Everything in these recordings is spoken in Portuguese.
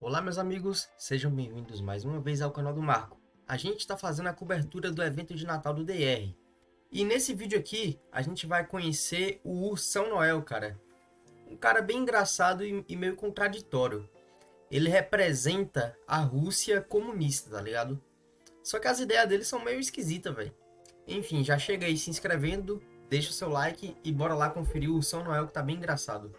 Olá meus amigos, sejam bem-vindos mais uma vez ao canal do Marco. A gente está fazendo a cobertura do evento de Natal do DR. E nesse vídeo aqui, a gente vai conhecer o São Noel, cara. Um cara bem engraçado e, meio contraditório. Ele representa a Rússia comunista, tá ligado? Só que as ideias dele são meio esquisitas, velho. Enfim, já chega aí se inscrevendo, deixa o seu like e bora lá conferir o São Noel que tá bem engraçado.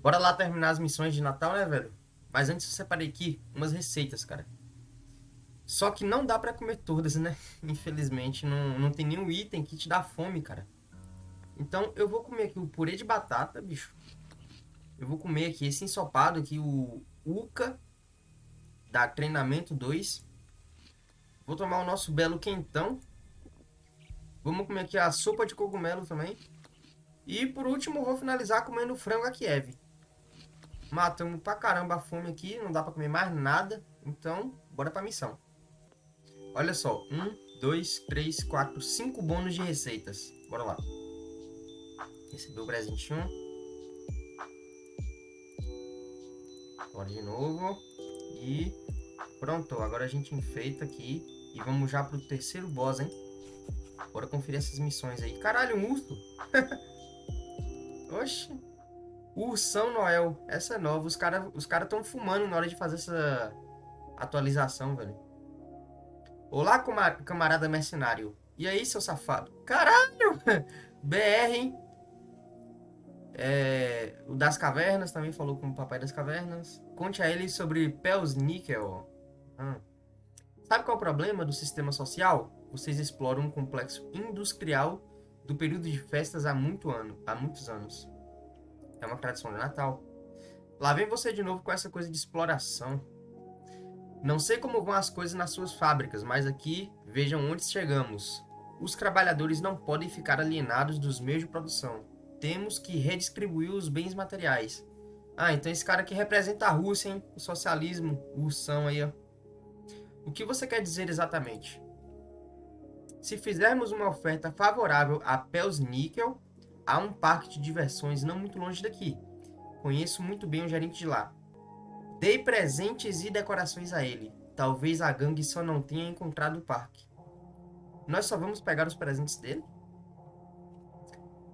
Bora lá terminar as missões de Natal, né, velho? Mas antes eu separei aqui umas receitas, cara. Só que não dá pra comer todas, né? Infelizmente, não, não tem nenhum item que te dá fome, cara. Então eu vou comer aqui o purê de batata, bicho. Eu vou comer aqui esse ensopado aqui, o Uca da Treinamento 2. Vou tomar o nosso belo quentão. Vamos comer aqui a sopa de cogumelo também. E por último, vou finalizar comendo frango a Kiev. Matamos pra caramba a fome aqui, não dá pra comer mais nada. Então, bora pra missão. Olha só, um, dois, três, quatro, cinco bônus de receitas. Bora lá. Recebeu o presentinho. Bora de novo. E pronto, agora a gente enfeita aqui. E vamos já pro terceiro boss, hein? Bora conferir essas missões aí. Caralho, um urso! Oxi. O São Noel. Essa é nova. Os caras os cara fumando na hora de fazer essa atualização, velho. Olá, camarada mercenário. E aí, seu safado? Caralho! BR, hein? É, o das cavernas também falou com o papai das cavernas. Conte a ele sobre Pels Níquel. Hum. Sabe qual é o problema do sistema social? Vocês exploram um complexo industrial do período de festas há, muito ano, há muitos anos. É uma tradição de Natal. Lá vem você de novo com essa coisa de exploração. Não sei como vão as coisas nas suas fábricas, mas aqui vejam onde chegamos. Os trabalhadores não podem ficar alienados dos meios de produção. Temos que redistribuir os bens materiais. Ah, então esse cara aqui representa a Rússia, hein? O socialismo, o Russão aí, ó. O que você quer dizer exatamente? Se fizermos uma oferta favorável a Pels Níquel, Há um parque de diversões não muito longe daqui. Conheço muito bem o gerente de lá. Dei presentes e decorações a ele. Talvez a gangue só não tenha encontrado o parque. Nós só vamos pegar os presentes dele?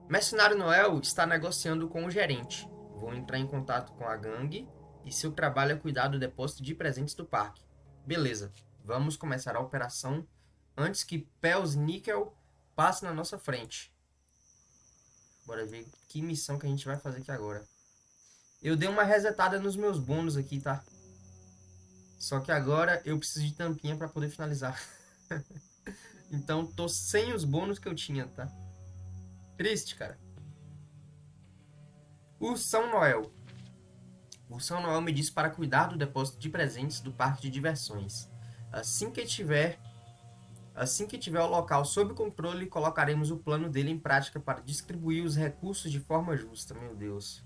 Mercenário Noel está negociando com o gerente. Vou entrar em contato com a gangue e seu trabalho é cuidar do depósito de presentes do parque. Beleza, vamos começar a operação antes que Pels Nickel passe na nossa frente. Bora ver que missão que a gente vai fazer aqui agora. Eu dei uma resetada nos meus bônus aqui, tá? Só que agora eu preciso de tampinha para poder finalizar. então tô sem os bônus que eu tinha, tá? Triste, cara. O São Noel. O São Noel me disse para cuidar do depósito de presentes do parque de diversões. Assim que tiver Assim que tiver o local sob controle, colocaremos o plano dele em prática para distribuir os recursos de forma justa. Meu Deus.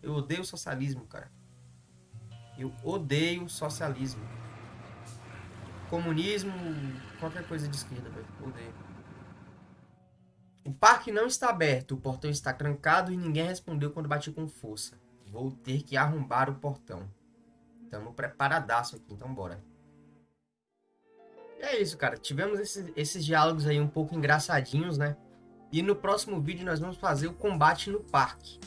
Eu odeio socialismo, cara. Eu odeio socialismo. Comunismo, qualquer coisa de esquerda, velho. Odeio. O parque não está aberto, o portão está trancado e ninguém respondeu quando bati com força. Vou ter que arrombar o portão. Estamos preparadaço aqui, então bora é isso, cara. Tivemos esses, esses diálogos aí um pouco engraçadinhos, né? E no próximo vídeo nós vamos fazer o combate no parque.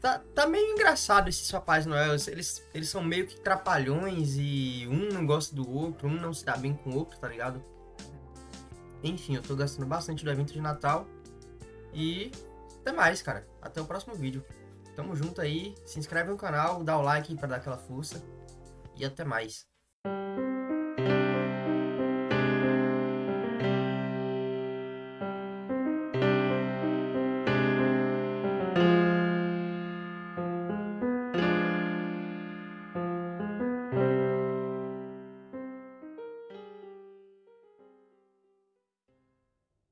Tá, tá meio engraçado esses Papais Noel. Eles, eles são meio que trapalhões e um não gosta do outro, um não se dá bem com o outro, tá ligado? Enfim, eu tô gastando bastante do evento de Natal. E até mais, cara. Até o próximo vídeo. Tamo junto aí. Se inscreve no canal, dá o like pra dar aquela força. E até mais.